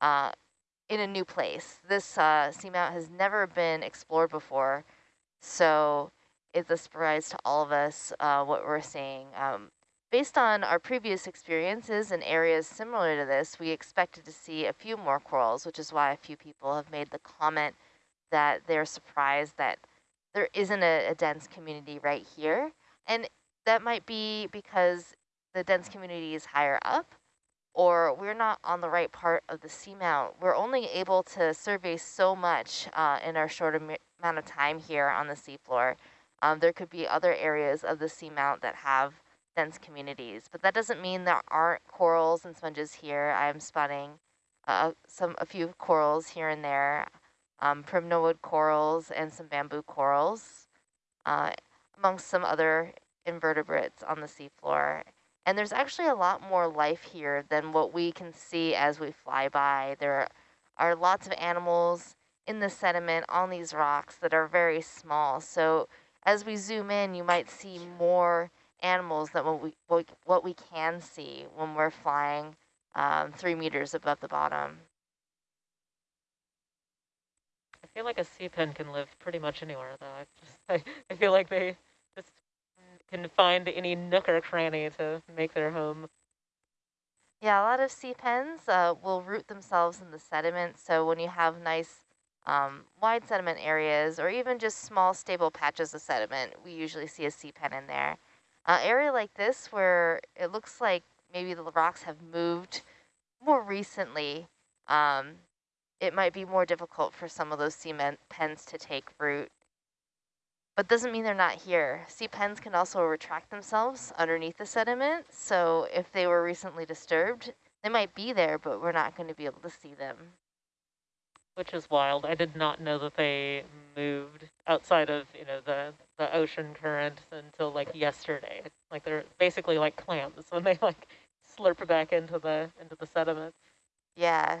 uh, in a new place. This uh, seamount has never been explored before, so it's a surprise to all of us uh, what we're seeing. Um, based on our previous experiences in areas similar to this, we expected to see a few more corals, which is why a few people have made the comment that they're surprised that there isn't a, a dense community right here. And that might be because the dense community is higher up or we're not on the right part of the seamount. We're only able to survey so much uh, in our short amount of time here on the seafloor. Um, there could be other areas of the seamount that have dense communities, but that doesn't mean there aren't corals and sponges here. I'm spotting uh, some a few corals here and there, um, primnoid corals and some bamboo corals, uh, amongst some other invertebrates on the seafloor. And there's actually a lot more life here than what we can see as we fly by. There are lots of animals in the sediment on these rocks that are very small. So as we zoom in, you might see more animals than what we, what we can see when we're flying um, three meters above the bottom. I feel like a sea pen can live pretty much anywhere, though. I, just, I, I feel like they can find any nook or cranny to make their home. Yeah, a lot of sea pens uh, will root themselves in the sediment. So when you have nice um, wide sediment areas or even just small stable patches of sediment, we usually see a sea pen in there. Uh, area like this where it looks like maybe the rocks have moved more recently, um, it might be more difficult for some of those sea pens to take root but doesn't mean they're not here. Sea pens can also retract themselves underneath the sediment. So if they were recently disturbed, they might be there, but we're not going to be able to see them. Which is wild. I did not know that they moved outside of, you know, the, the ocean current until like yesterday. Like they're basically like clams when they like slurp back into the into the sediment. Yeah.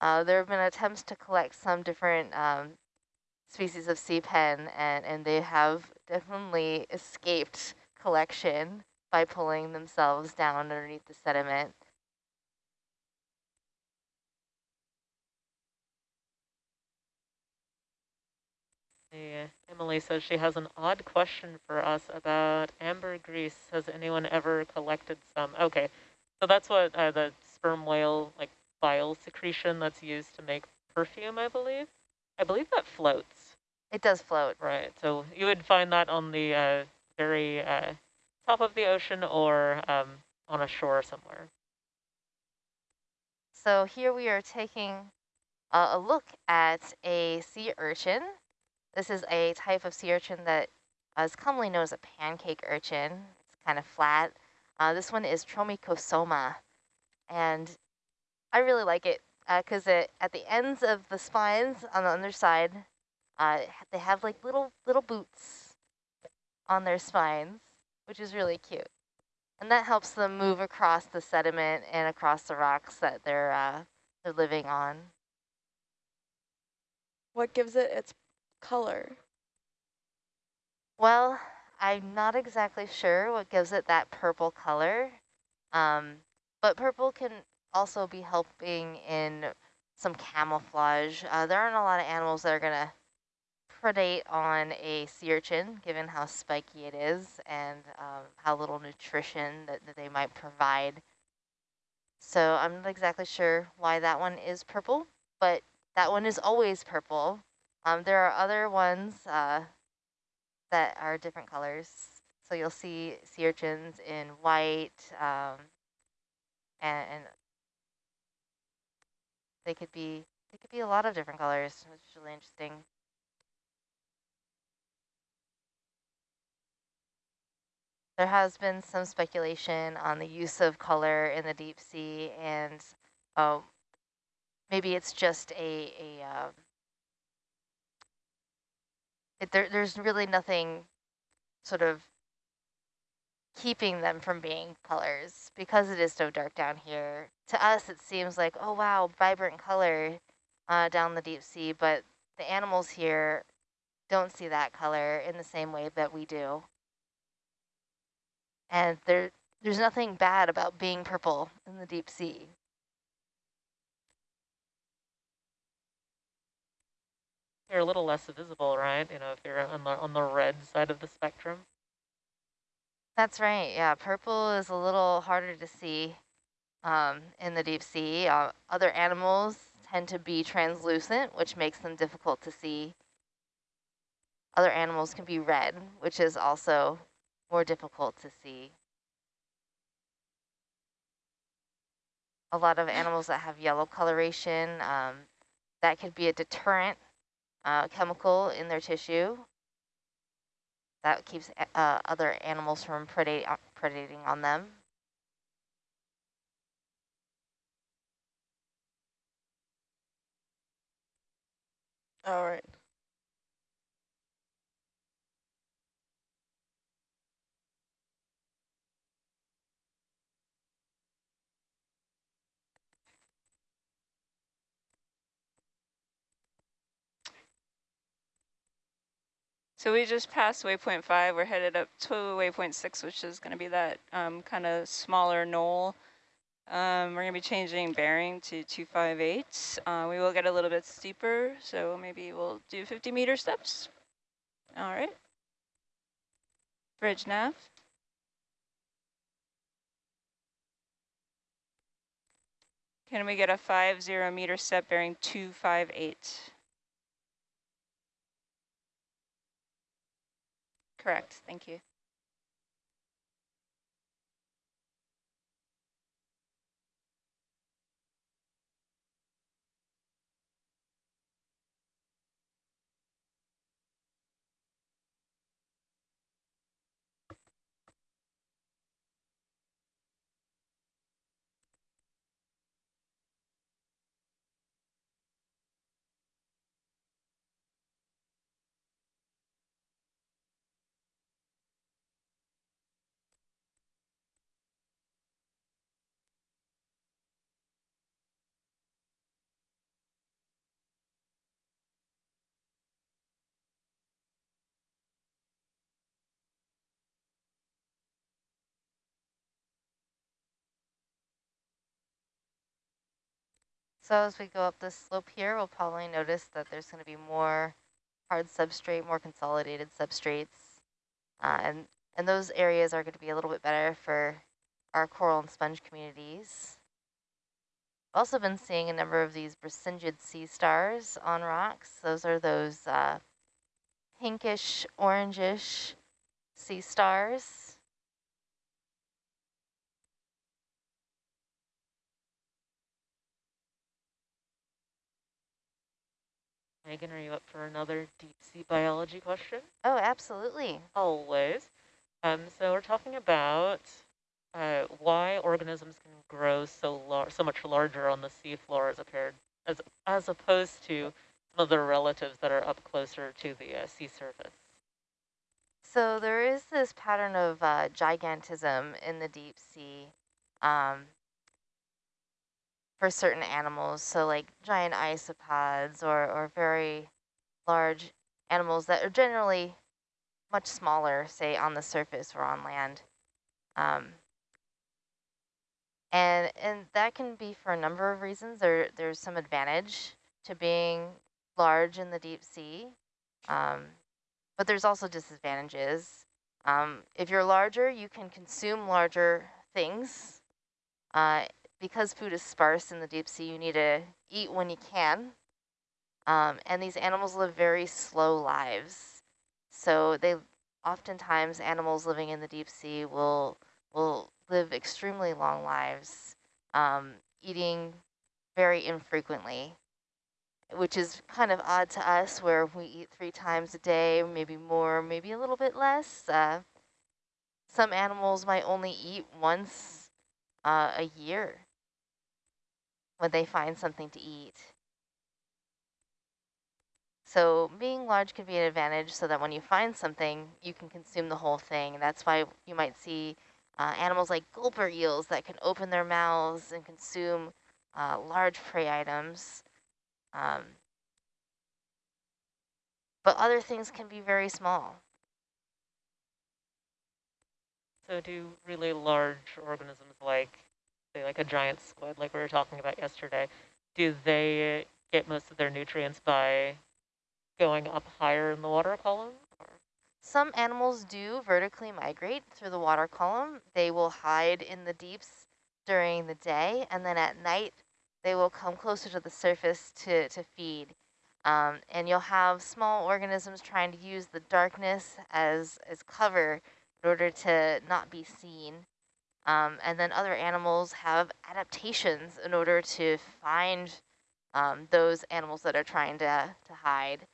Uh, there have been attempts to collect some different um, species of sea pen, and, and they have definitely escaped collection by pulling themselves down underneath the sediment. Yeah, Emily says she has an odd question for us about ambergris. Has anyone ever collected some? Okay, so that's what uh, the sperm whale, like bile secretion that's used to make perfume, I believe. I believe that floats. It does float. Right. So you would find that on the uh, very uh, top of the ocean or um, on a shore somewhere. So here we are taking a, a look at a sea urchin. This is a type of sea urchin that is commonly known as a pancake urchin. It's kind of flat. Uh, this one is Tromikosoma. And I really like it because uh, at the ends of the spines on the underside, uh, they have like little little boots on their spines, which is really cute. And that helps them move across the sediment and across the rocks that they're uh, they're living on. What gives it its color? Well, I'm not exactly sure what gives it that purple color, um, but purple can also be helping in some camouflage. Uh, there aren't a lot of animals that are going to predate on a sea urchin, given how spiky it is and um, how little nutrition that, that they might provide. So I'm not exactly sure why that one is purple, but that one is always purple. Um, there are other ones uh, that are different colors. So you'll see sea urchins in white, um, and, and, they could be they could be a lot of different colors, which is really interesting. There has been some speculation on the use of color in the deep sea and uh, maybe it's just a, a uh, it, there, there's really nothing sort of keeping them from being colors because it is so dark down here. To us, it seems like, oh, wow, vibrant color uh, down the deep sea, but the animals here don't see that color in the same way that we do. And there, there's nothing bad about being purple in the deep sea. They're a little less visible, right? You know, if you're on the, on the red side of the spectrum. That's right, yeah. Purple is a little harder to see um, in the deep sea. Uh, other animals tend to be translucent, which makes them difficult to see. Other animals can be red, which is also more difficult to see. A lot of animals that have yellow coloration, um, that could be a deterrent uh, chemical in their tissue that keeps uh, other animals from uh, predating on them. All right. So we just passed waypoint five. We're headed up to waypoint six, which is going to be that um, kind of smaller knoll. Um, we're going to be changing bearing to 258. Uh, we will get a little bit steeper, so maybe we'll do 50 meter steps. All right. Bridge nav. Can we get a five zero meter step bearing 258? Correct, thank you. So as we go up this slope here, we'll probably notice that there's going to be more hard substrate, more consolidated substrates. Uh, and, and those areas are going to be a little bit better for our coral and sponge communities. We've also been seeing a number of these brisingid sea stars on rocks. Those are those uh, pinkish, orangish sea stars. Megan, are you up for another deep sea biology question? Oh, absolutely. Always. Um, so we're talking about uh, why organisms can grow so lar so much larger on the seafloor as, appeared, as, as opposed to some of their relatives that are up closer to the uh, sea surface. So there is this pattern of uh, gigantism in the deep sea. Um, for certain animals. So like giant isopods or, or very large animals that are generally much smaller, say on the surface or on land. Um, and, and that can be for a number of reasons. There, there's some advantage to being large in the deep sea, um, but there's also disadvantages. Um, if you're larger, you can consume larger things uh, because food is sparse in the deep sea, you need to eat when you can. Um, and these animals live very slow lives. So they oftentimes animals living in the deep sea will will live extremely long lives, um, eating very infrequently, which is kind of odd to us where we eat three times a day, maybe more, maybe a little bit less. Uh, some animals might only eat once uh, a year when they find something to eat. So being large can be an advantage so that when you find something, you can consume the whole thing. That's why you might see uh, animals like gulper eels that can open their mouths and consume uh, large prey items. Um, but other things can be very small. So do really large organisms like like a giant squid like we were talking about yesterday, do they get most of their nutrients by going up higher in the water column? Some animals do vertically migrate through the water column. They will hide in the deeps during the day, and then at night they will come closer to the surface to, to feed. Um, and you'll have small organisms trying to use the darkness as, as cover in order to not be seen. Um, and then other animals have adaptations in order to find um, those animals that are trying to, to hide.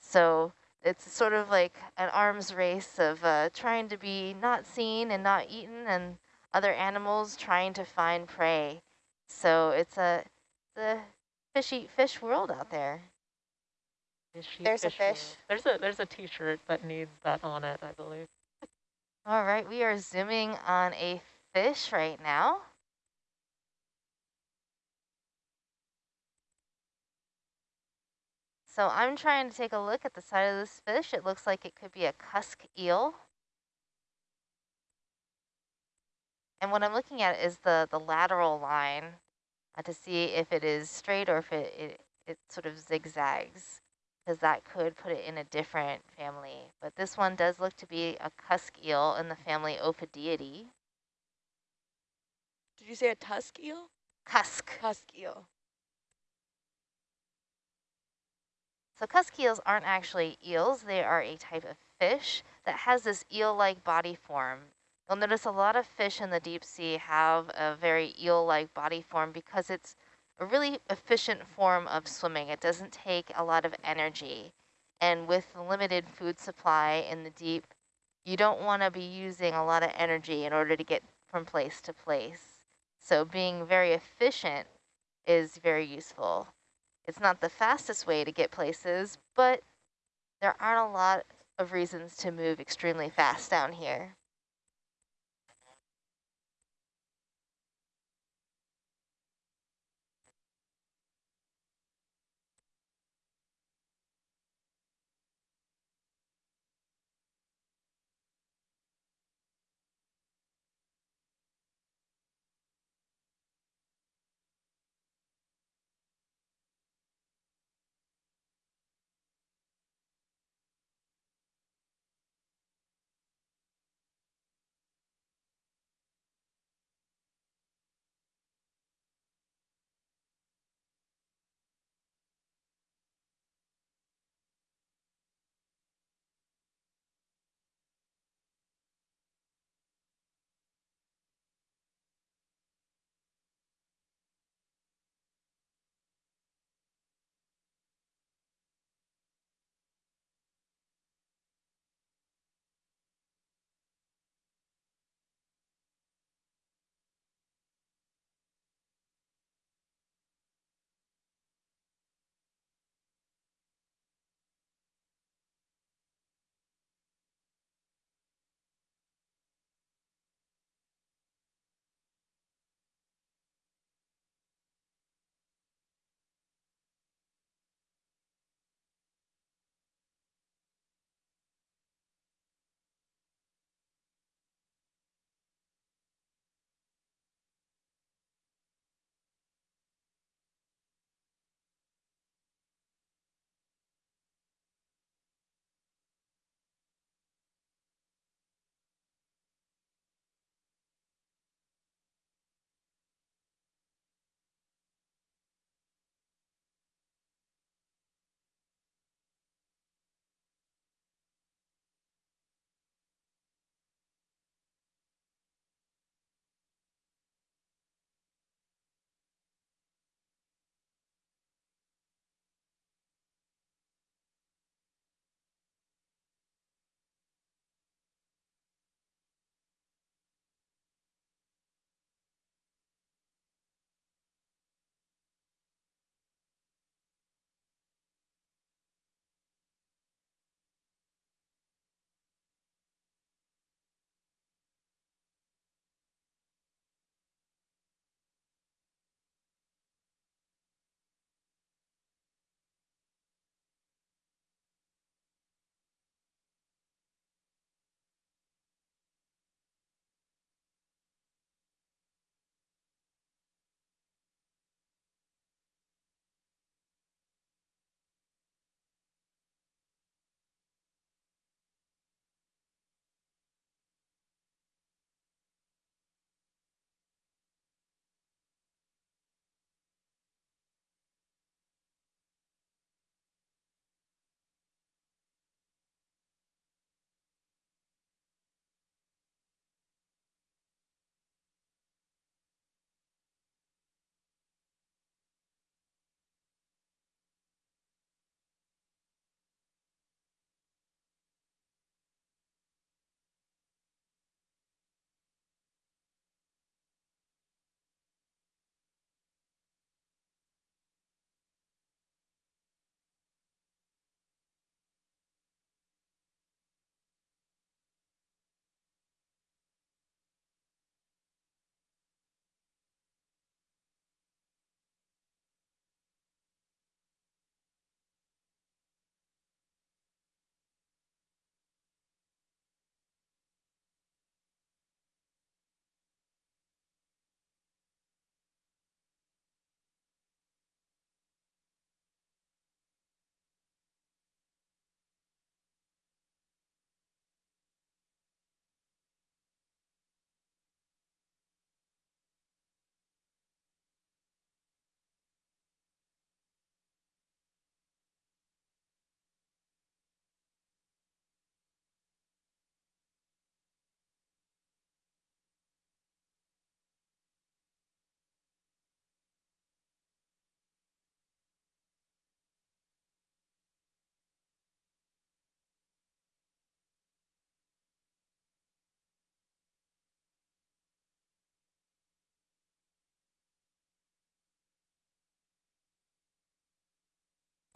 So it's sort of like an arms race of uh, trying to be not seen and not eaten and other animals trying to find prey. So it's a the fish eat fish world out there. Fishy There's a fish fish. world. There's a there's a T-shirt that needs that on it, I believe. All right, we are zooming on a fish right now. So I'm trying to take a look at the side of this fish. It looks like it could be a cusk eel. And what I'm looking at is the, the lateral line uh, to see if it is straight or if it, it, it sort of zigzags, because that could put it in a different family. But this one does look to be a cusk eel in the family Ophidiidae. Did you say a tusk eel? Cusk. Tusk eel. So cusk eels aren't actually eels. They are a type of fish that has this eel-like body form. You'll notice a lot of fish in the deep sea have a very eel-like body form because it's a really efficient form of swimming. It doesn't take a lot of energy. And with the limited food supply in the deep, you don't want to be using a lot of energy in order to get from place to place. So being very efficient is very useful. It's not the fastest way to get places, but there aren't a lot of reasons to move extremely fast down here.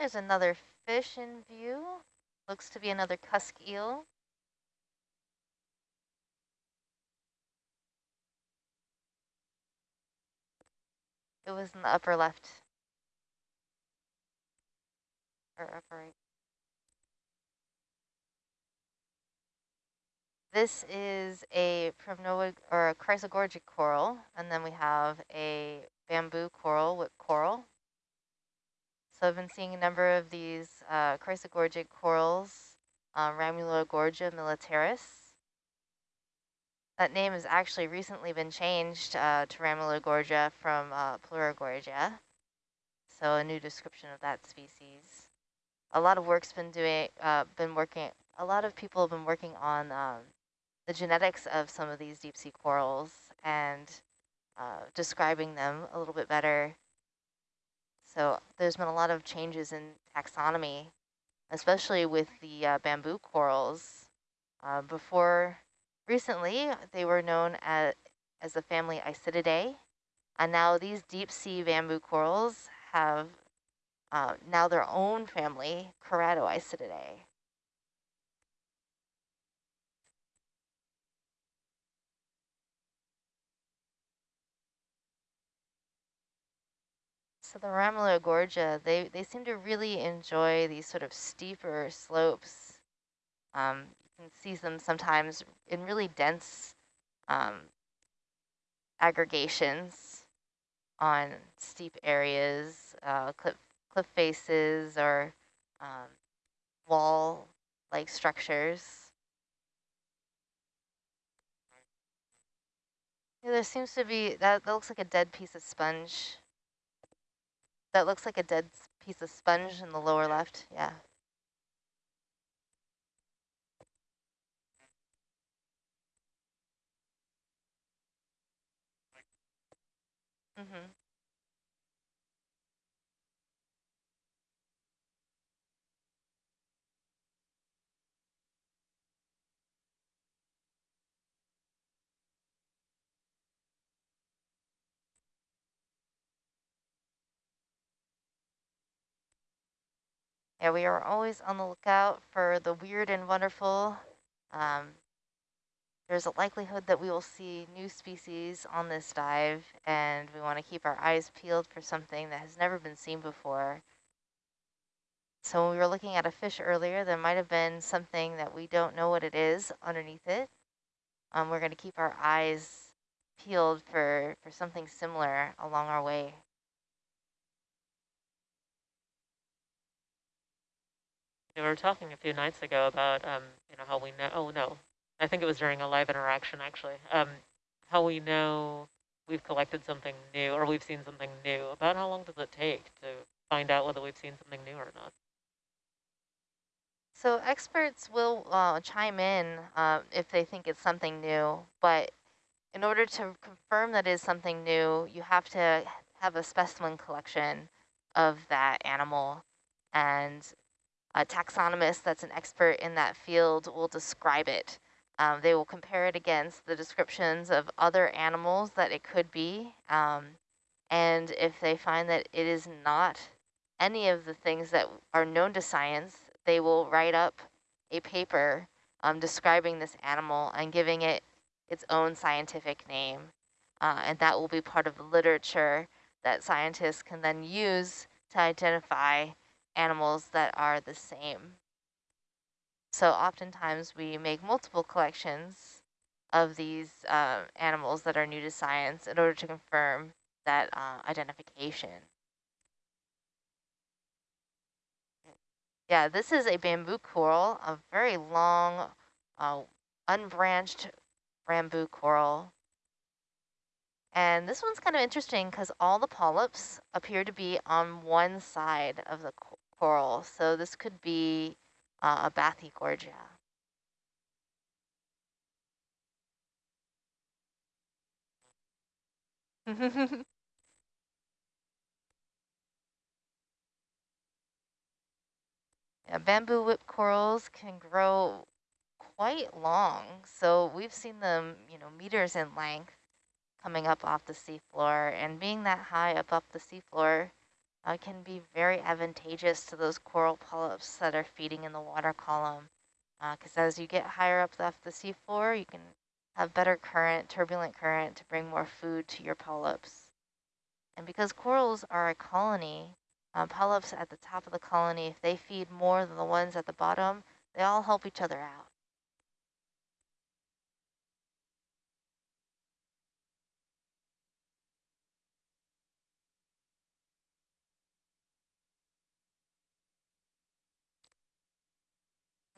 There's another fish in view. Looks to be another cusk eel. It was in the upper left. Or upper right. This is a Primnoid or a chrysogorgiid coral, and then we have a bamboo coral with coral. So I've been seeing a number of these uh, chrysogorgiid corals, uh, Gorgia militaris. That name has actually recently been changed uh, to Ramuligorgia from uh, Pleurogorgia. So a new description of that species. A lot of work's been doing, uh, been working, a lot of people have been working on um, the genetics of some of these deep sea corals and uh, describing them a little bit better. So there's been a lot of changes in taxonomy, especially with the uh, bamboo corals. Uh, before recently, they were known as, as the family Isididae, and now these deep sea bamboo corals have uh, now their own family, Keratoisididae. So the Gorgia, they, they seem to really enjoy these sort of steeper slopes. Um, you can see them sometimes in really dense um, aggregations on steep areas, uh, cliff, cliff faces, or um, wall-like structures. Yeah, there seems to be, that, that looks like a dead piece of sponge. That looks like a dead piece of sponge in the lower left. Yeah. Mm-hmm. Yeah, we are always on the lookout for the weird and wonderful. Um, there's a likelihood that we will see new species on this dive, and we want to keep our eyes peeled for something that has never been seen before. So when we were looking at a fish earlier, there might have been something that we don't know what it is underneath it. Um, we're going to keep our eyes peeled for, for something similar along our way. We were talking a few nights ago about, um, you know, how we know, oh no, I think it was during a live interaction actually, um, how we know we've collected something new or we've seen something new. About how long does it take to find out whether we've seen something new or not? So experts will uh, chime in uh, if they think it's something new, but in order to confirm that is something new, you have to have a specimen collection of that animal. And a taxonomist that's an expert in that field will describe it. Um, they will compare it against the descriptions of other animals that it could be. Um, and if they find that it is not any of the things that are known to science, they will write up a paper um, describing this animal and giving it its own scientific name. Uh, and that will be part of the literature that scientists can then use to identify animals that are the same. So oftentimes we make multiple collections of these uh, animals that are new to science in order to confirm that uh, identification. Yeah, this is a bamboo coral, a very long, uh, unbranched bamboo coral. And this one's kind of interesting because all the polyps appear to be on one side of the coral. So this could be uh, a Bathygorgia. yeah, bamboo whip corals can grow quite long. So we've seen them, you know, meters in length coming up off the seafloor and being that high up up the seafloor, uh, can be very advantageous to those coral polyps that are feeding in the water column. Because uh, as you get higher up off the seafloor, you can have better current, turbulent current to bring more food to your polyps. And because corals are a colony, um, polyps at the top of the colony, if they feed more than the ones at the bottom, they all help each other out.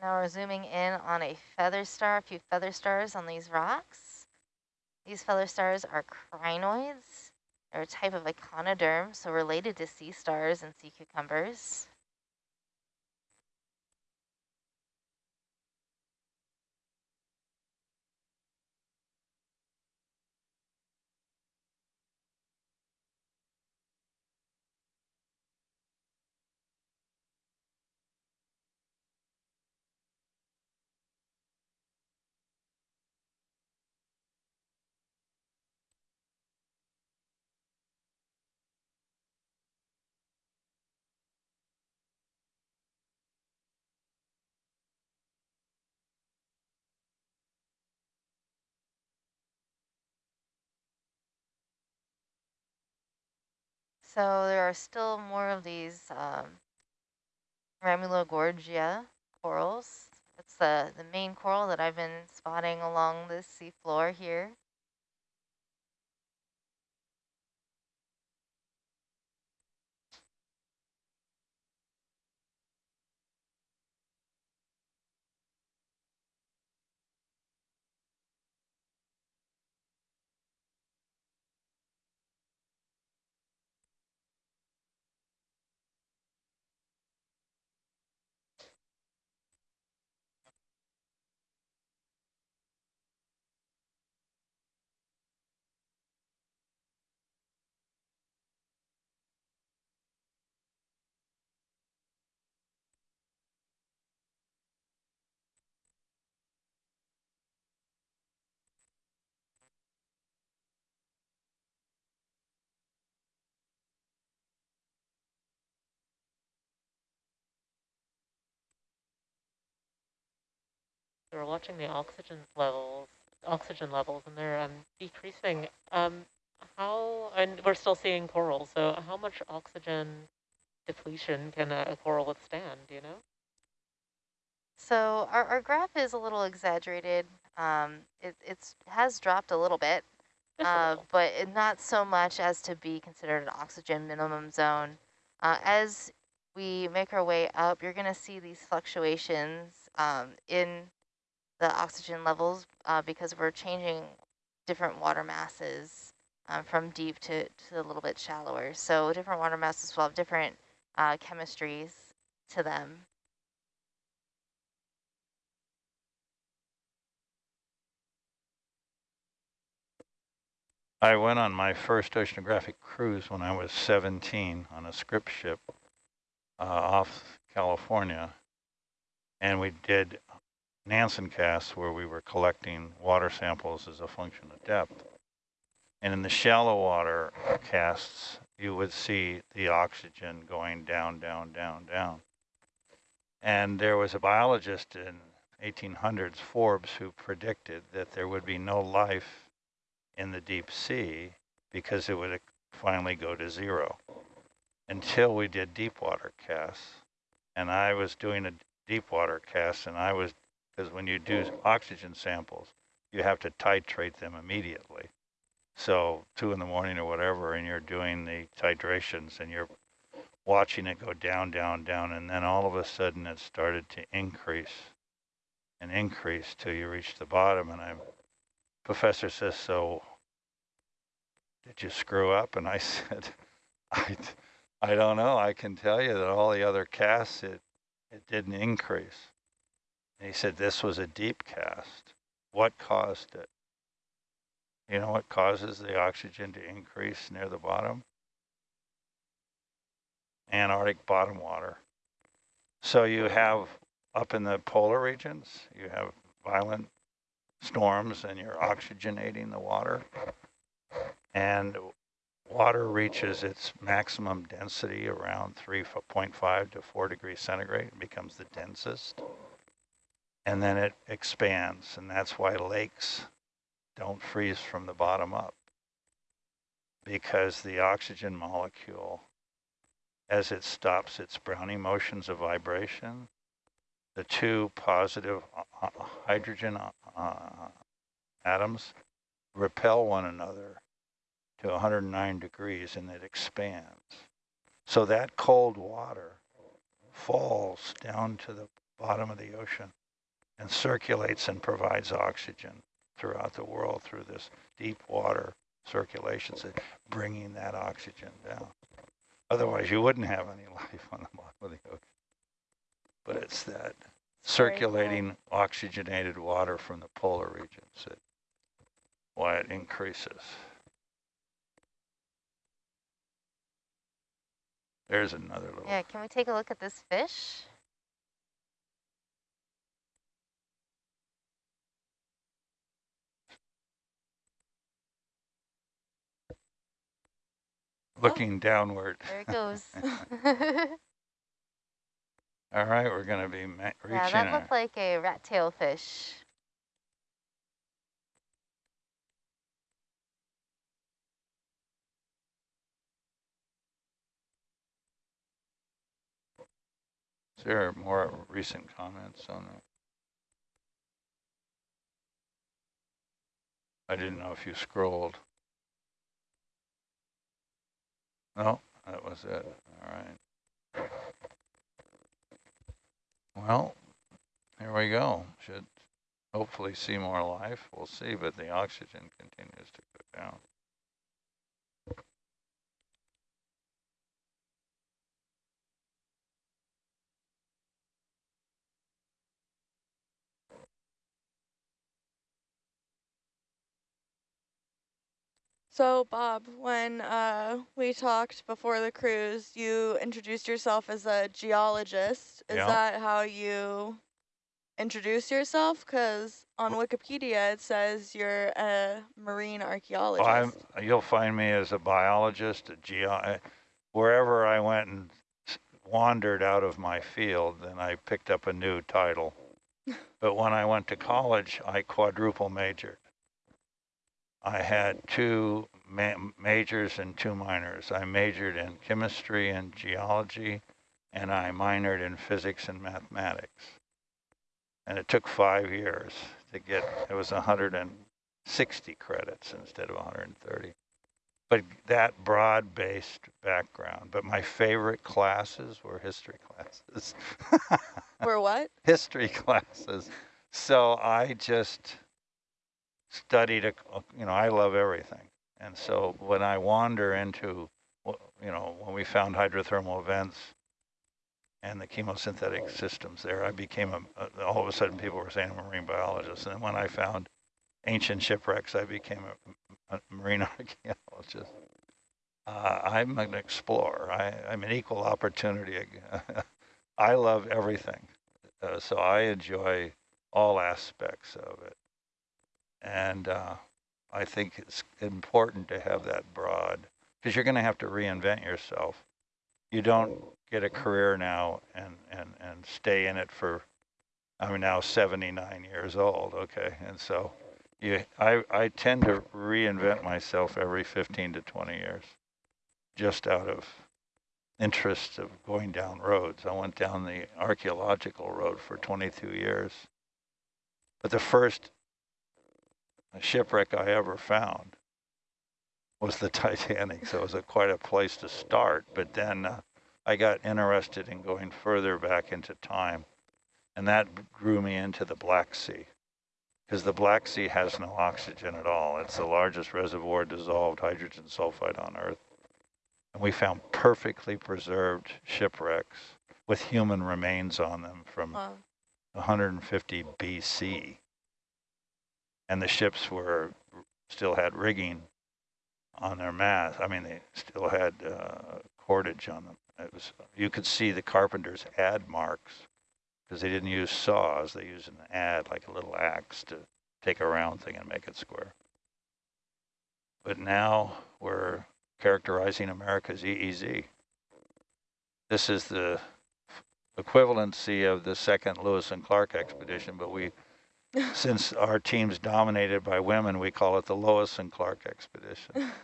Now we're zooming in on a feather star, a few feather stars on these rocks. These feather stars are crinoids. They're a type of echinoderm, so related to sea stars and sea cucumbers. So there are still more of these um, Ramuligorgia corals. It's the, the main coral that I've been spotting along the seafloor here. So we're watching the oxygen levels, oxygen levels, and they're um, decreasing. Um, how, and we're still seeing coral, so how much oxygen depletion can a, a coral withstand, do you know? So our, our graph is a little exaggerated. Um, it it's, has dropped a little bit, uh, but not so much as to be considered an oxygen minimum zone. Uh, as we make our way up, you're going to see these fluctuations um, in the oxygen levels uh, because we're changing different water masses um, from deep to, to a little bit shallower. So different water masses will have different uh, chemistries to them. I went on my first oceanographic cruise when I was 17 on a Scripps ship uh, off California. And we did Nansen casts where we were collecting water samples as a function of depth. And in the shallow water casts, you would see the oxygen going down, down, down, down. And there was a biologist in 1800s, Forbes, who predicted that there would be no life in the deep sea because it would finally go to zero until we did deep water casts. And I was doing a deep water cast and I was because when you do oxygen samples, you have to titrate them immediately. So two in the morning or whatever, and you're doing the titrations and you're watching it go down, down, down, and then all of a sudden it started to increase and increase till you reach the bottom. And I'm, professor says, so did you screw up? And I said, I, I don't know. I can tell you that all the other casts, it, it didn't increase. And he said this was a deep cast. What caused it? You know what causes the oxygen to increase near the bottom? Antarctic bottom water. So you have up in the polar regions, you have violent storms and you're oxygenating the water. And water reaches its maximum density around 3.5 to 4 degrees centigrade and becomes the densest. And then it expands, and that's why lakes don't freeze from the bottom up. Because the oxygen molecule, as it stops its Brownian motions of vibration, the two positive uh, uh, hydrogen uh, atoms repel one another to 109 degrees and it expands. So that cold water falls down to the bottom of the ocean and circulates and provides oxygen throughout the world through this deep water circulation, so bringing that oxygen down. Otherwise, you wouldn't have any life on the bottom of the ocean. But it's that circulating oxygenated water from the polar regions that why it increases. There's another little. Yeah, can we take a look at this fish? Oh, looking downward. There it goes. All right, we're going to be reaching. yeah, that looked like a rat tail fish. Is there more recent comments on that? I didn't know if you scrolled. No, that was it. All right. Well, here we go. Should hopefully see more life. We'll see, but the oxygen continues to go down. So, Bob, when uh, we talked before the cruise, you introduced yourself as a geologist. Is yeah. that how you introduce yourself? Because on Wikipedia it says you're a marine archaeologist. Well, you'll find me as a biologist, a geo. Wherever I went and wandered out of my field, then I picked up a new title. but when I went to college, I quadruple majored. I had two ma majors and two minors. I majored in chemistry and geology, and I minored in physics and mathematics. And it took five years to get, it was 160 credits instead of 130. But that broad-based background. But my favorite classes were history classes. were what? History classes. So I just studied, you know, I love everything. And so when I wander into, you know, when we found hydrothermal vents and the chemosynthetic systems there, I became a, all of a sudden people were saying I'm a marine biologist. And when I found ancient shipwrecks, I became a, a marine archaeologist. Uh, I'm an explorer. I, am an equal opportunity. I love everything. Uh, so I enjoy all aspects of it. And uh, I think it's important to have that broad, because you're going to have to reinvent yourself. You don't get a career now and, and, and stay in it for, I'm now 79 years old, okay? And so you, I, I tend to reinvent myself every 15 to 20 years, just out of interest of going down roads. I went down the archaeological road for 22 years. But the first shipwreck I ever found was the Titanic. So it was a, quite a place to start. But then uh, I got interested in going further back into time. And that drew me into the Black Sea. Because the Black Sea has no oxygen at all. It's the largest reservoir dissolved hydrogen sulfide on Earth. And we found perfectly preserved shipwrecks with human remains on them from wow. 150 BC and the ships were still had rigging on their mast. I mean, they still had uh, cordage on them. It was you could see the carpenters adze marks because they didn't use saws. They used an adze like a little axe to take a round thing and make it square. But now we're characterizing America's EEZ. This is the equivalency of the second Lewis and Clark expedition, but we, since our team's dominated by women, we call it the Lois and Clark expedition.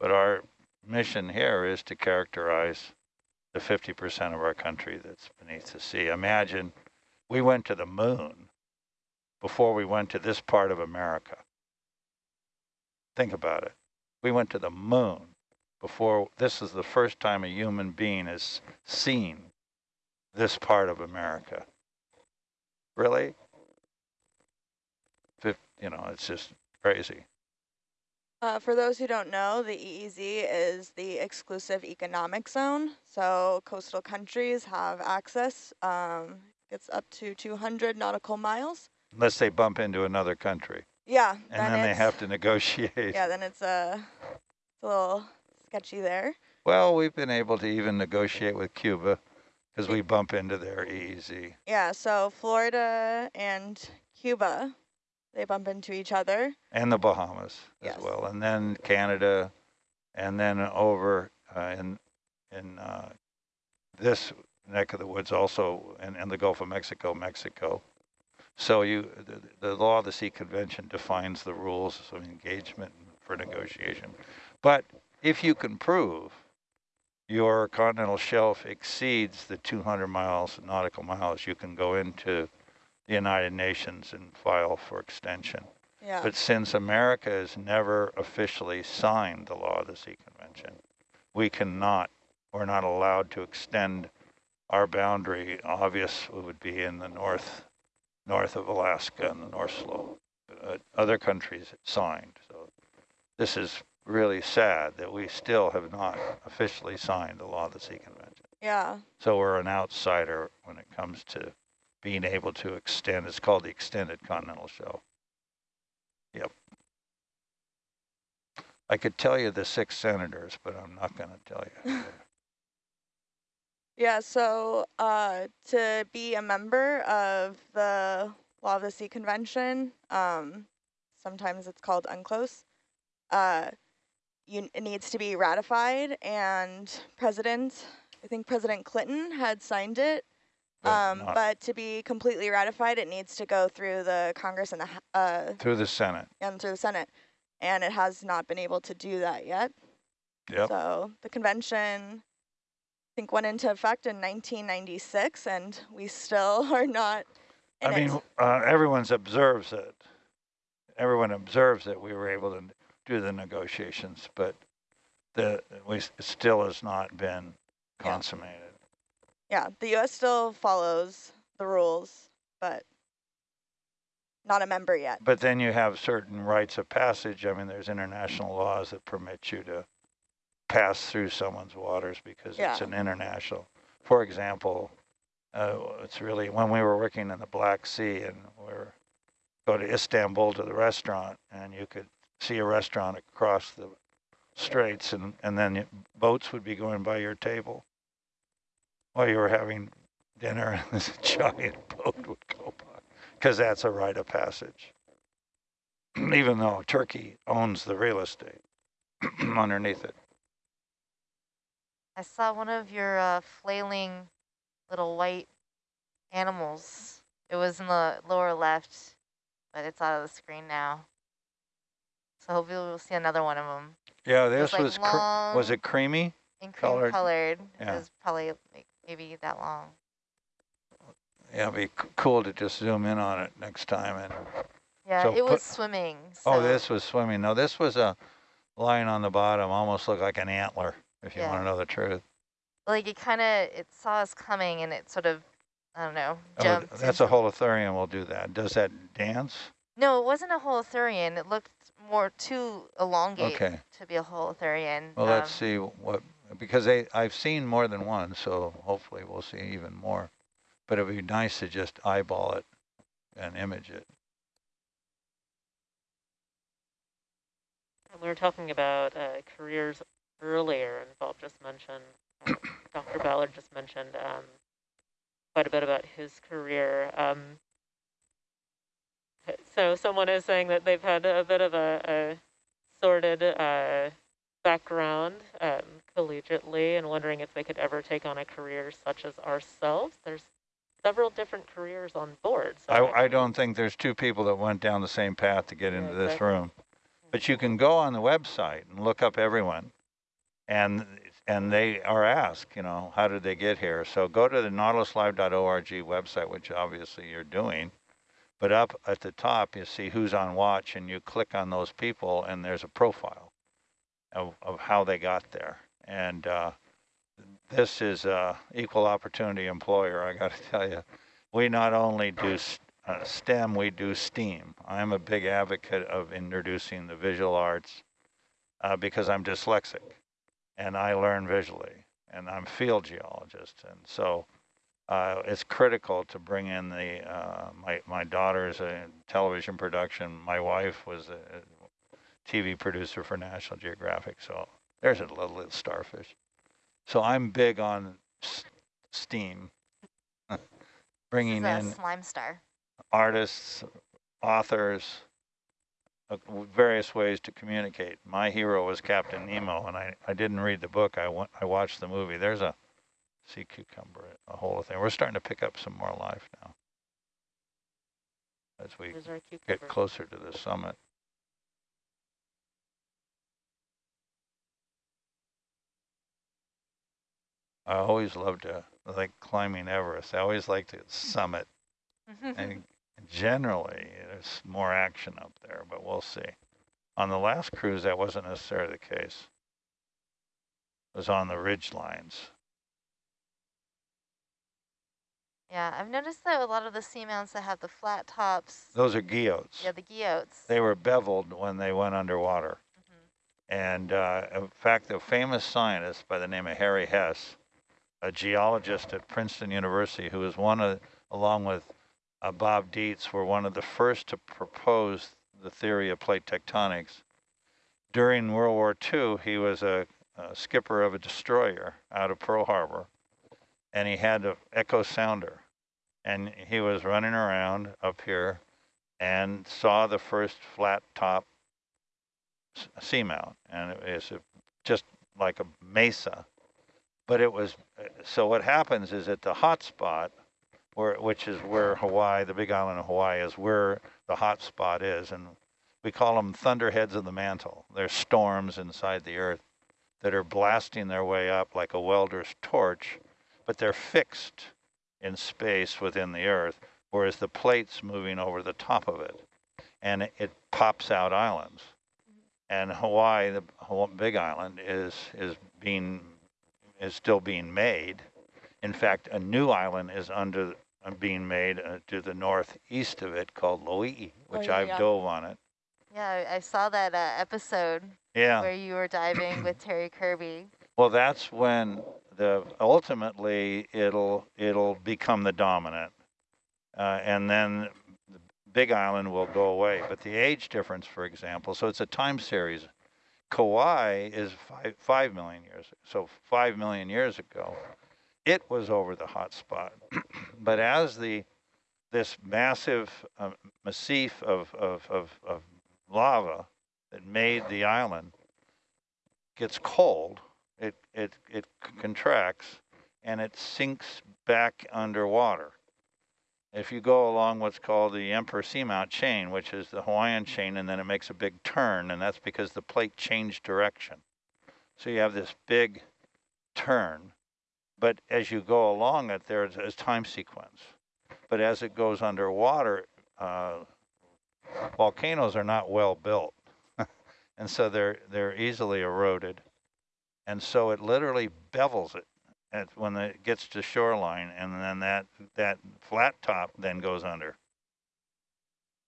But our mission here is to characterize the 50% of our country that's beneath the sea. Imagine we went to the moon before we went to this part of America. Think about it. We went to the moon before, this is the first time a human being has seen this part of America. Really? You know, it's just crazy. Uh, for those who don't know, the EEZ is the exclusive economic zone. So coastal countries have access. Um, it's up to 200 nautical miles. Unless they bump into another country. Yeah. And then, they have to negotiate. Yeah, then it's, uh, it's a little sketchy there. Well, we've been able to even negotiate with Cuba because we bump into their EEZ. Yeah, so Florida and Cuba, they bump into each other. And the Bahamas Yes. as well. And then Canada, and then over uh, in, in uh, this neck of the woods also, and, and the Gulf of Mexico, Mexico. So you, the, the Law of the Sea Convention defines the rules of engagement for negotiation. But if you can prove your continental shelf exceeds the 200 miles nautical miles, you can go into the United Nations and file for extension. Yeah. But since America has never officially signed the Law of the Sea Convention, we cannot, we're not allowed to extend our boundary. Obvious it would be in the north, north of Alaska and the North Slope. Uh, other countries signed. So this is really sad that we still have not officially signed the Law of the Sea Convention. yeah. So we're an outsider when it comes to being able to extend. It's called the extended continental shelf. Yep. I could tell you the six senators, but I'm not going to tell you. Yeah, so uh, to be a member of the Law of the Sea Convention, um, sometimes it's called UNCLOS, uh, you, it needs to be ratified, and President, I think President Clinton had signed it, um, but to be completely ratified, it needs to go through the Congress and the uh, through the Senate. and through the Senate, and it has not been able to do that yet. Yep. So the convention, I think, went into effect in 1996, and we still are not I mean, uh, everyone's observes it. Everyone observes that we were able to do the negotiations, but the we it still has not been consummated. Yeah, the U.S. still follows the rules, but not a member yet. But then you have certain rights of passage. I mean, there's international laws that permit you to pass through someone's waters because it's an international. For example, uh, it's really when we were working in the Black Sea and we were go to Istanbul to the restaurant and you could see a restaurant across the straits and, and then boats would be going by your table while you were having dinner and this giant boat would go by because that's a rite of passage. Even though Turkey owns the real estate underneath it. I saw one of your uh, flailing little white animals. It was in the lower left, but it's out of the screen now. So hopefully we'll see another one of them. Yeah, It this like was cr- was it creamy? and cream colored? colored. Yeah. It was probably like maybe that long. Yeah, it'd be cool to just zoom in on it next time. And Yeah, So it was swimming. oh, this was swimming. No, this was a line on the bottom, almost looked like an antler. If you want to know the truth. like it kind of it saw us coming and it sort of I don't know Oh, jumped. that's a holothurian. will do that. Does that dance? No, it wasn't a holothurian. It looked more too elongate Okay. to be a holothurian. Well, let's Um, see what because they I've seen more than one, so hopefully we'll see even more. But it'd be nice to just eyeball it and image it. We were talking about uh, careers earlier, and Bob just mentioned, uh, Dr. Ballard just mentioned um, quite a bit about his career. Um, so someone is saying that they've had a bit of a, a sordid uh, background um, collegiately and wondering if they could ever take on a career such as ourselves. There's several different careers on board. So I, I don't think there's two people that went down the same path to get Yeah, into this room. But you can go on the website and look up everyone. And and they are asked, you know, how did they get here? So go to the nautiluslive.org website, which obviously you're doing. But up at the top, you see who's on watch, and you click on those people, and there's a profile of, of how they got there. And uh, this is a equal opportunity employer, I got to tell you. We not only do s- uh, STEM, we do STEAM. I'm a big advocate of introducing the visual arts uh, because I'm dyslexic and I learn visually and I'm field geologist. And so uh, it's critical to bring in the, uh, my, my daughter's a television production. My wife was a TV producer for National Geographic. So there's a little, little starfish. So I'm big on STEAM, bringing in slime star. artists, authors, uh, various ways to communicate. My hero was Captain Nemo, and I, I didn't read the book. I, wa- I watched the movie. There's a sea cucumber, a whole thing. We're starting to pick up some more life now as we get closer to the summit. I always loved to like climbing Everest. I always liked to summit. and generally there's more action up there, but we'll see. On the last cruise, that wasn't necessarily the case. It was on the ridge lines. yeah, I've noticed that a lot of the seamounts that have the flat tops, Those are guyots. yeah, the guyots. They were beveled when they went underwater. Mhm. And uh, in fact, a famous scientist by the name of Harry Hess, a geologist at Princeton University, who was one of, along with uh, Bob Dietz, were one of the first to propose the theory of plate tectonics. During World War II, he was a, a skipper of a destroyer out of Pearl Harbor, and he had an echo sounder. And he was running around up here and saw the first flat top seamount, and it was just like a mesa. But it was so. What happens is at the hot spot, where which is where Hawaii, the Big Island of Hawaii, is where the hot spot is, and we call them thunderheads of the mantle. They're storms inside the Earth that are blasting their way up like a welder's torch, but they're fixed in space within the Earth, whereas the plate's moving over the top of it, and it, pops out islands and Hawaii, the Big Island, is is being is still being made. In fact, a new island is under uh, being made uh, to the northeast of it called Loihi, which yeah, I've yeah. dove on it. Yeah, I I saw that uh, episode Yeah. where you were diving with Terry Kerby. Well, that's when the ultimately it'll it'll become the dominant, uh, and then the Big Island will go away. But the age difference, for example, so it's a time series. Kauai is five five million years, so five million years ago, it was over the hot spot. but as the this massive uh, massif of, of, of, of lava that made the island gets cold, it, it, it contracts and it sinks back underwater. If you go along what's called the Emperor Seamount chain, which is the Hawaiian chain, and then it makes a big turn, and that's because the plate changed direction. So you have this big turn, but as you go along it, there's a time sequence. But as it goes underwater, uh, volcanoes are not well built, and so they're they're easily eroded and so it literally bevels it at, when it gets to shoreline, and then that that flat top then goes under.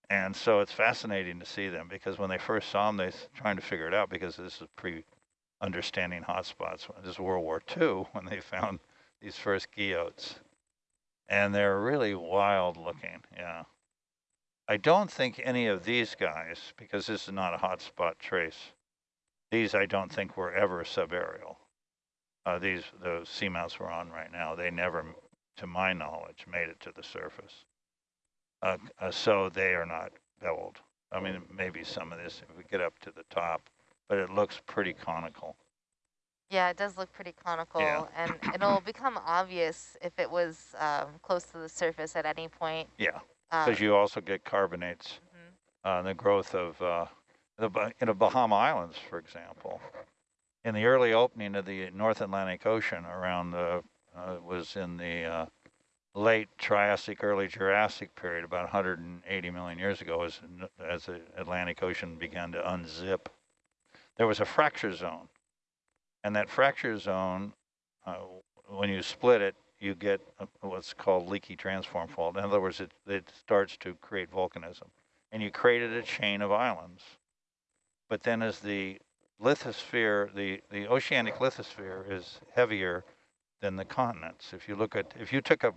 And so it's fascinating to see them because when they first saw them, they s- trying to figure it out because this is pre-understanding hotspots. This is World War II when they found these first guyots, and they're really wild looking. Yeah. I don't think any of these guys, because this is not a hotspot trace, these I don't think were ever subaerial. Uh, these, the seamounts we're on right now, they never, to my knowledge, made it to the surface. Uh, uh, so they are not beveled. I mean, maybe some of this, if we get up to the top, but it looks pretty conical. Yeah, it does look pretty conical, and it'll become obvious if it was um, close to the surface at any point. Yeah, Um, because you also get carbonates, mhm. uh, the growth of uh, the in the Bahama Islands, for example. In the early opening of the North Atlantic Ocean around the, uh, was in the uh, late Triassic, early Jurassic period, about 180 million years ago, as, as the Atlantic Ocean began to unzip. There was a fracture zone. And that fracture zone, uh, when you split it, you get what's called leaky transform fault. In other words, it, it starts to create volcanism. And you created a chain of islands. But then as the lithosphere, the, the oceanic lithosphere is heavier than the continents. If you look at, if you took a,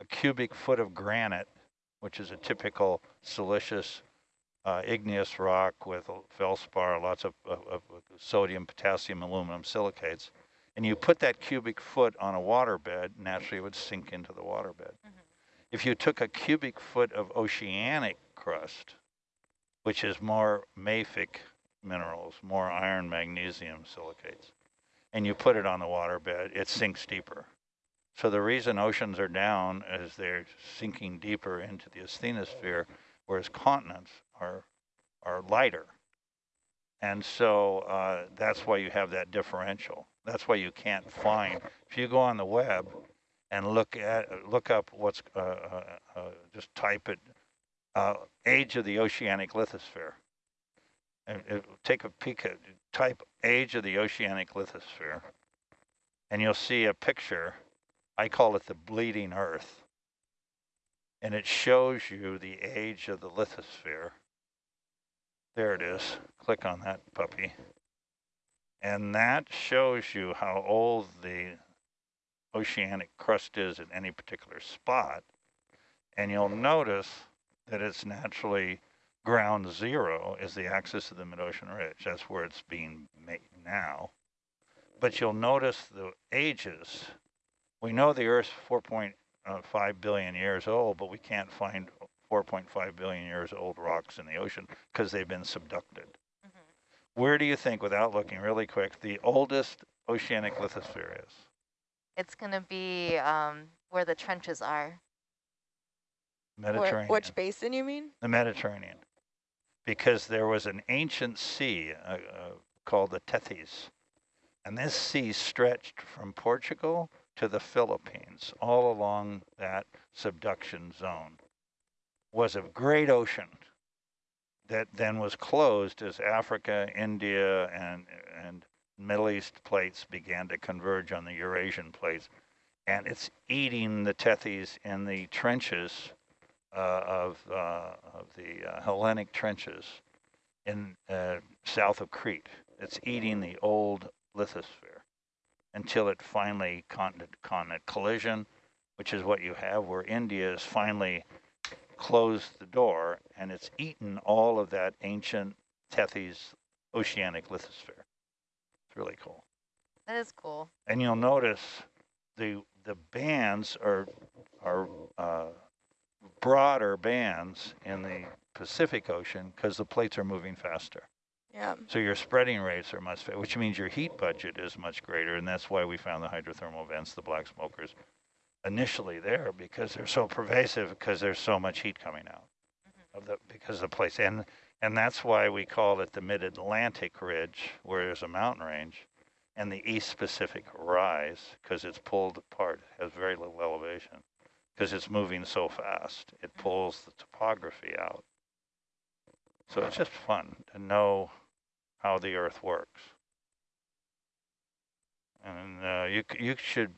a cubic foot of granite, which is a typical silicious uh, igneous rock with feldspar, lots of, of, of sodium, potassium, aluminum silicates, and you put that cubic foot on a waterbed, naturally it would sink into the waterbed. If you took a cubic foot of oceanic crust, which is more mafic minerals, more iron, magnesium silicates, and you put it on the waterbed, it sinks deeper. So the reason oceans are down is they're sinking deeper into the asthenosphere, whereas continents are are lighter. And so uh, that's why you have that differential. That's why you can't find. If you go on the web and look at look up what's uh, uh, uh, just type it uh, age of the oceanic lithosphere. Take a peek at type age of the oceanic lithosphere, and you'll see a picture. I call it the bleeding Earth, and it shows you the age of the lithosphere. There it is. Click on that puppy. And that shows you how old the oceanic crust is at any particular spot. And you'll notice that it's naturally ground zero is the axis of the mid-ocean ridge. That's where it's being made now. But you'll notice the ages. We know the Earth's 4.5 billion years old, but we can't find 4.5 billion years old rocks in the ocean because they've been subducted. Where do you think, without looking really quick, the oldest oceanic lithosphere is? It's going to be um, where the trenches are. Where- Mediterranean. which basin you mean? the Mediterranean, because there was an ancient sea uh, uh, called the Tethys, and this sea stretched from Portugal to the Philippines, all along that subduction zone. Was a great ocean that then was closed as Africa, India, and and Middle East plates began to converge on the Eurasian plates, and it's eating the Tethys in the trenches of, uh, of the uh, Hellenic trenches in uh, south of Crete. It's eating the old lithosphere until it finally continent continent collision, which is what you have where India has finally closed the door and it's eaten all of that ancient Tethys oceanic lithosphere. It's really cool. That is cool. And you'll notice the the bands are are uh, broader bands in the Pacific Ocean because the plates are moving faster. Yeah. So your spreading rates are much, which means your heat budget is much greater, and that's why we found the hydrothermal vents, the black smokers, initially there because they're so pervasive because there's so much heat coming out mm-hmm. of the because of the place, and and that's why we call it the Mid-Atlantic Ridge, where there's a mountain range, and the East Pacific Rise because it's pulled apart, has very little elevation because it's moving so fast. It pulls the topography out. So it's just fun to know how the Earth works. And uh, you you should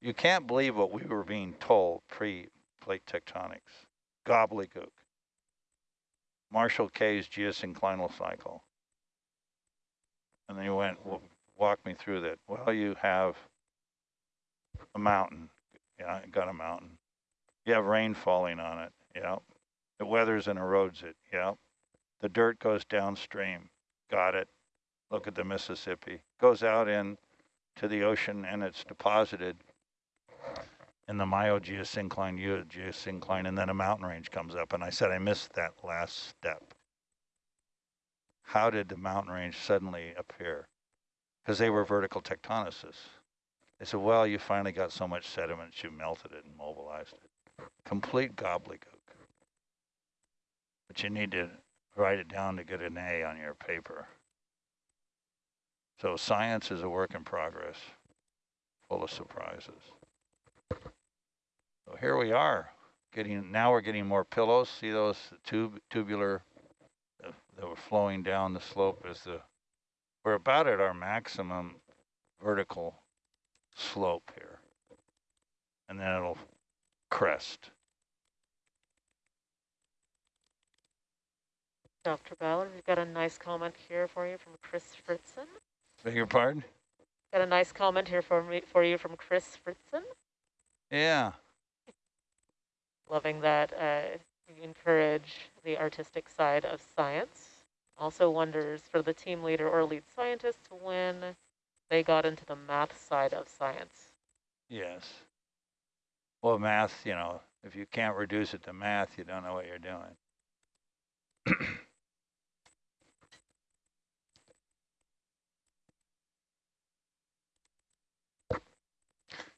you can't believe what we were being told pre-plate tectonics. Gobbledygook. Marshall Kay's geosynclinal cycle. And then you went, well, walk me through that. Well, you have a mountain. Yeah, got a mountain. You have rain falling on it. Yeah. It weathers and erodes it. Yeah. The dirt goes downstream. Got it. Look at the Mississippi. Goes out in to the ocean and it's deposited in the miogeosyncline, U geosyncline, and then a mountain range comes up. And I said I missed that last step. how did the mountain range suddenly appear? Because they were vertical tectonicus. They said, well, you finally got so much sediment, you melted it and mobilized it. Complete gobbledygook. But you need to write it down to get an A on your paper. So science is a work in progress, full of surprises. So here we are, getting now we're getting more pillows. See those tube tubular uh, that were flowing down the slope as the we're about at our maximum vertical slope here, and then it'll crest. Dr. Ballard, we've got a nice comment here for you from Chris Fritzen. Beg your pardon? Got a nice comment here for me for you from Chris Fritzen. Yeah. Loving that uh, you encourage the artistic side of science. Also wonders for the team leader or lead scientist when they got into the math side of science. Yes. Well, math, you know, if you can't reduce it to math, you don't know what you're doing.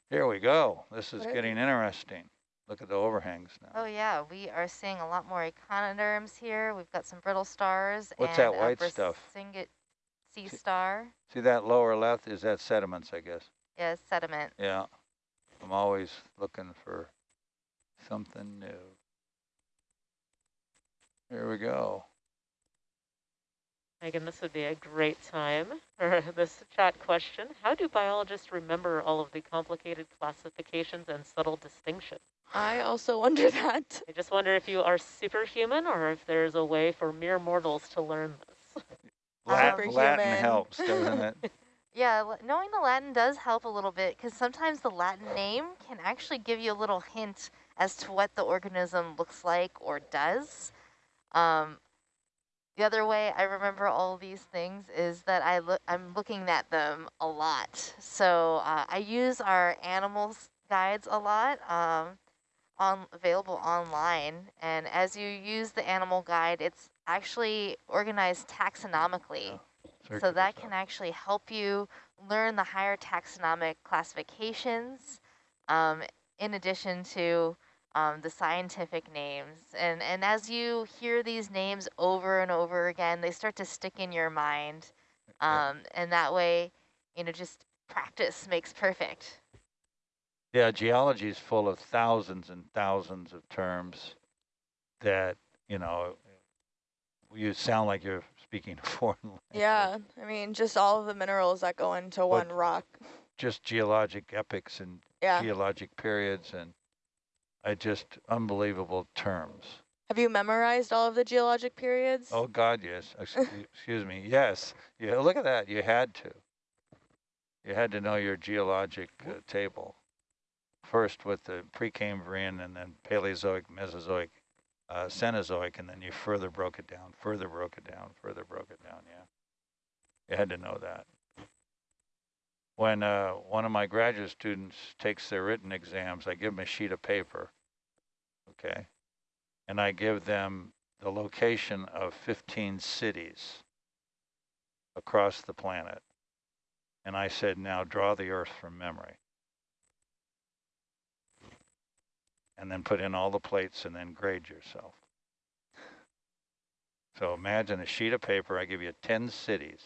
Here we go. This is getting interesting. Look at the overhangs now. Oh yeah, we are seeing a lot more echinoderms here. We've got some brittle stars What's and that white stuff? Sea See- star. See that lower left? Is that sediments, I guess? Yeah, sediment. Yeah. I'm always looking for something new. Here we go. Megan, this would be a great time for this chat question. How do biologists remember all of the complicated classifications and subtle distinctions? I also wonder that. I just wonder if you are superhuman or if there's a way for mere mortals to learn this. Lat Latin helps, doesn't it? Yeah, knowing the Latin does help a little bit because sometimes the Latin name can actually give you a little hint as to what the organism looks like or does. Um, the other way I remember all these things is that I look I'm looking at them a lot. So uh, I use our animals guides a lot, um, on available online. And as you use the animal guide, it's actually organized taxonomically. So that can actually help you learn the higher taxonomic classifications um, in addition to um, the scientific names. And, and as you hear these names over and over again, they start to stick in your mind. Um, and that way, you know, just practice makes perfect. Yeah, geology is full of thousands and thousands of terms that, you know, you sound like you're speaking a foreign language. Yeah, I mean, just all of the minerals that go into one rock. Just geologic epochs and Yeah. geologic periods and I just unbelievable terms. Have you memorized all of the geologic periods? Oh God, yes. Excuse, excuse me. Yes. Yeah. Look at that. You had to. You had to know your geologic uh, table. First with the Precambrian and then Paleozoic, Mesozoic, uh, Cenozoic, and then you further broke it down, further broke it down, further broke it down. Yeah. You had to know that. When uh, one of my graduate students takes their written exams, I give them a sheet of paper. Okay. And I give them the location of 15 cities across the planet. And I said, now draw the Earth from memory. And then put in all the plates and then grade yourself. So imagine a sheet of paper, I give you 10 cities.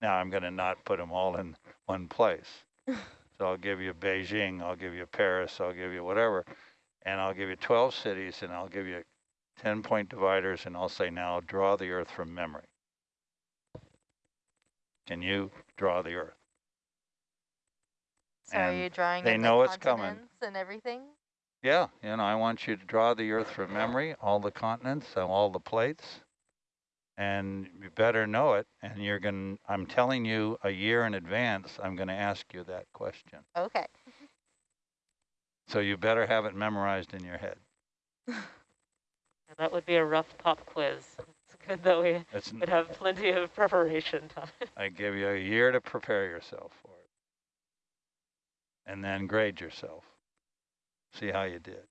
Now I'm going to not put them all in one place. so I'll give you Beijing, I'll give you Paris, I'll give you whatever. And I'll give you 12 cities and I'll give you 10 point dividers and I'll say, now draw the Earth from memory. Can you draw the Earth? So are you drawing they know the it's coming. and everything? Yeah, you know, I want you to draw the Earth from memory, all the continents, and all the plates, and you better know it. And you're going to, I'm telling you a year in advance, I'm going to ask you that question. Okay. So you better have it memorized in your head. That would be a rough pop quiz. It's good that we It's, would have plenty of preparation time. I give you a year to prepare yourself for it. And then grade yourself. See how you did.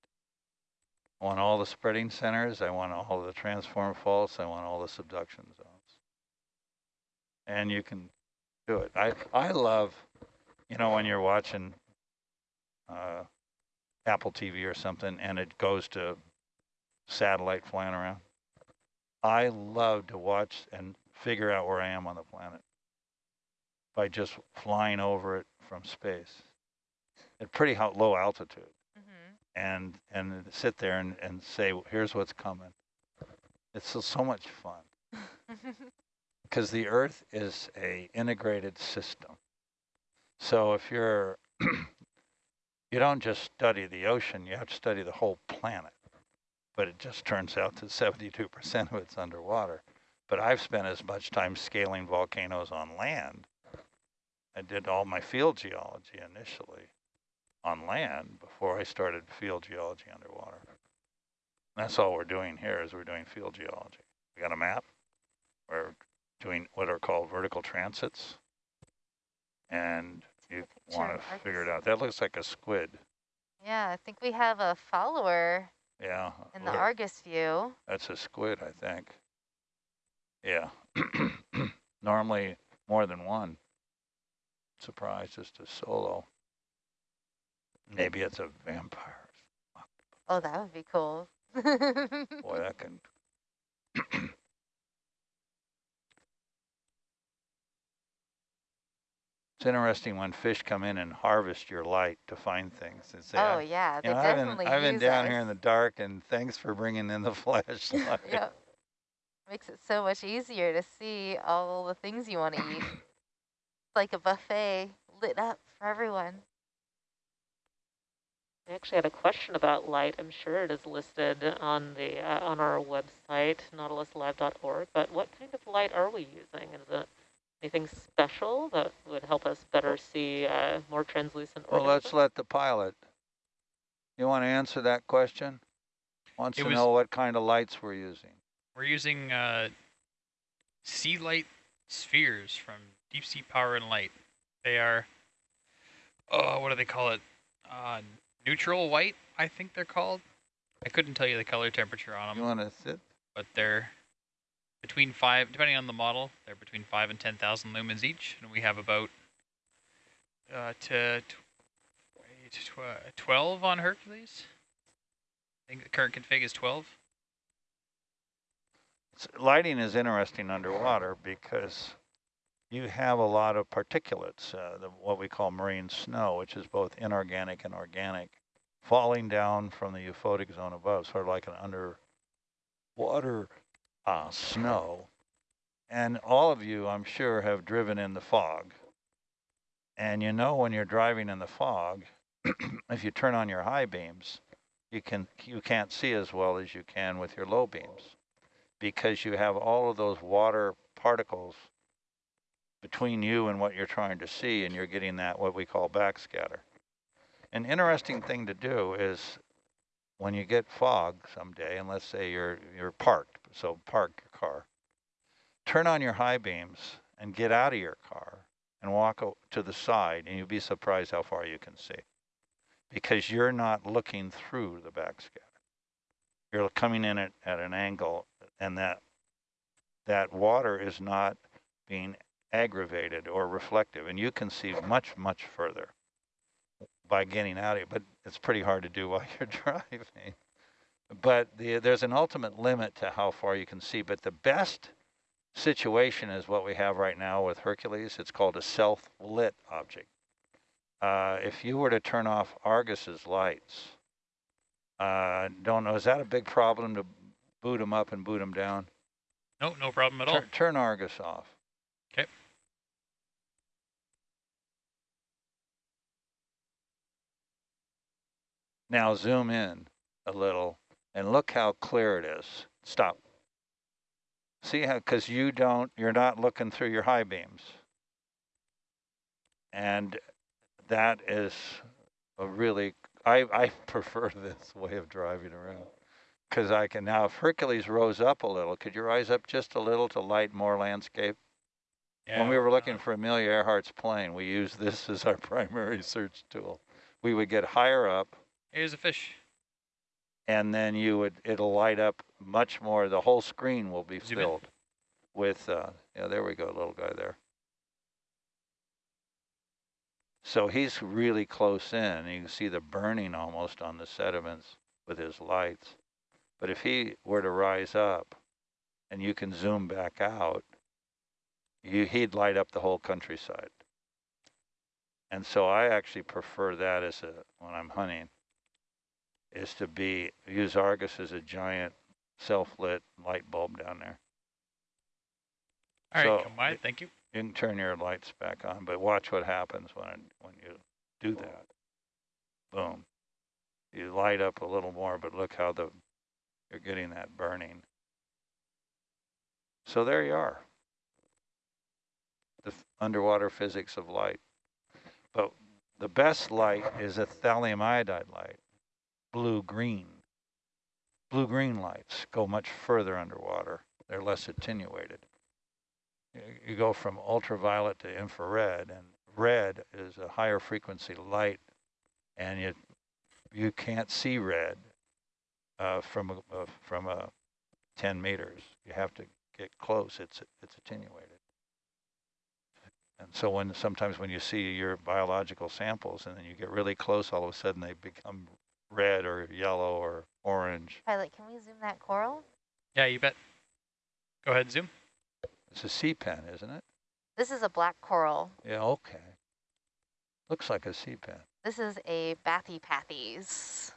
I want all the spreading centers. I want all the transform faults. I want all the subduction zones. and you can do it. I, I love, you know, when you're watching uh, Apple TV or something and it goes to satellite flying around. I love to watch and figure out where I am on the planet by just flying over it from space at pretty low altitude. And and sit there and, and say, here's what's coming. It's so, so much fun because the Earth is a integrated system. So if you're, you don't just study the ocean, you have to study the whole planet. But it just turns out that 72% of it's underwater. But I've spent as much time scaling volcanoes on land. I did all my field geology initially on land before I started field geology underwater. That's all we're doing here is we're doing field geology. We got a map. We're doing what are called vertical transits. And you want to figure it out. That looks like a squid. yeah, I think we have a follower Yeah. in the Argus view. That's a squid, I think. Yeah. Normally more than one. Surprised just a solo. Mm. Maybe it's a vampire. Oh, that would be cool. Boy, that can. it's interesting when fish come in and harvest your light to find things. And say, oh yeah, they you know, I've been, I've been down us. here in the dark, and thanks for bringing in the flashlight. Yep. Makes it so much easier to see all the things you want to eat. It's like a buffet lit up for everyone. I actually had a question about light. I'm sure it is listed on the uh, on our website, nautiluslive.org. But what kind of light are we using? Is it anything special that would help us better see uh, more translucent Well, let's let the pilot. You want to answer that question? Wants It to was- know what kind of lights we're using. We're using uh, sea light spheres from Deep Sea Power and Light. They are, oh, what do they call it? Uh, neutral white, I think they're called. I couldn't tell you the color temperature on them. You want to sit? but they're between five, depending on the model, they're between five and 10,000 lumens each, and we have about uh, to wait, tw- 12 on Hercules. I think the current config is 12. Lighting is interesting underwater because you have a lot of particulates, uh, the, what we call marine snow, which is both inorganic and organic, falling down from the euphotic zone above, sort of like an underwater uh, snow. And all of you, I'm sure, have driven in the fog. And you know when you're driving in the fog, if you turn on your high beams, you can you can't see as well as you can with your low beams because you have all of those water particles between you and what you're trying to see, and you're getting that what we call backscatter. An interesting thing to do is when you get fog someday, and let's say you're you're parked, so park your car, turn on your high beams and get out of your car and walk to the side, and you'll be surprised how far you can see because you're not looking through the backscatter. You're coming in at, at an angle and that that water is not being aggravated or reflective and you can see much much further by getting out of it but it's pretty hard to do while you're driving but the, there's an ultimate limit to how far you can see but the best situation is what we have right now with Hercules it's called a self-lit object uh, if you were to turn off Argus's lights uh, don't know is that a big problem to boot them up and boot them down No, no problem at all. Turn, turn Argus off. 'Kay. Now zoom in a little and look how clear it is. Stop. See how, because you don't, you're not looking through your high beams. And that is a really, I, I prefer this way of driving around. Because I can now, if Hercules rose up a little, could you rise up just a little to light more landscape? Yeah, when we were looking for Amelia Earhart's plane, we used this as our primary search tool. We would get higher up, Here's a fish. and then you would it'll light up much more. The whole screen will be Zoom in. filled with uh, Yeah, there we go, little guy there. So he's really close in. You can see the burning almost on the sediments with his lights. But if he were to rise up and you can zoom back out, you, he'd light up the whole countryside. And so I actually prefer that as a, when I'm hunting, is to be, use Argus as a giant self-lit light bulb down there. All right, So, come by. Thank you. You can turn your lights back on, but watch what happens when, it- when you do that. Boom. You light up a little more, but look how the, you're getting that burning. So there you are. The f- underwater physics of light. But the best light is a thallium iodide light, blue-green. Blue-green lights go much further underwater. They're less attenuated you- go from ultraviolet to infrared and red is a higher frequency light and you you can't see red uh, from a, uh, from a 10 meters you have to get close it's it's attenuated and so when sometimes when you see your biological samples and then you get really close all of a sudden they become red or yellow or orange Pilot, can we zoom that coral? Yeah, you bet. Go ahead, zoom. it's a sea pen isn't it This is a black coral. yeah okay looks like a sea pen This is a bathypathes,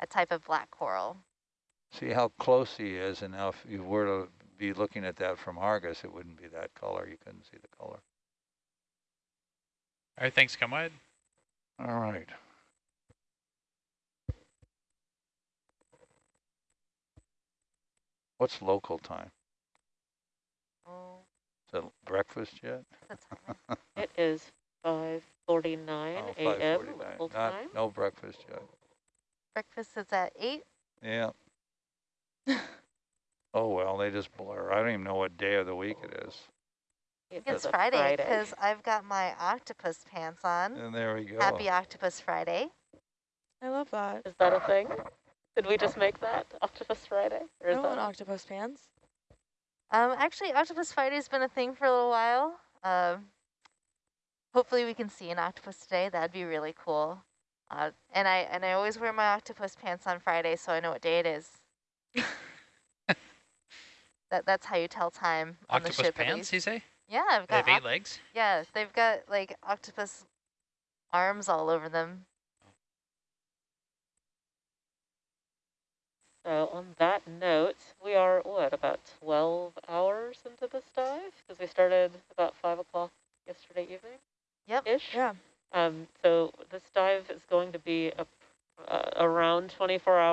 a type of black coral. See how close he is, and now if you were to be looking at that from Argus, it wouldn't be that color. You couldn't see the color. All right, thanks. Come wide. All right. What's local time? Oh, Is it breakfast yet? that's a timer. It is 5.49 Oh, a.m. 5:49. local Not, time. no breakfast yet. Breakfast is at 8. Yeah. oh, well, they just blur. I don't even know what day of the week it is. It It's Friday because I've got my octopus pants on. And there we go. Happy Octopus Friday. I love that. Is uh, that a thing? Did we just make that Octopus Friday? Or I is want that octopus pants. Um, actually, Octopus Friday's been a thing for a little while. Um, hopefully, we can see an octopus today. That'd be really cool. Uh, and I and I always wear my octopus pants on Friday, so I know what day it is. that that's how you tell time on Octopus the ship. pants, you say? Yeah, I've got. They have eight legs? yeah, they've got like octopus arms all over them. So on that note, we are, what, about 12 hours into this dive? Because we started about 5 o'clock yesterday evening? Yep. Ish? Yeah. Um, so this dive is going to be a, uh, around 24 hours.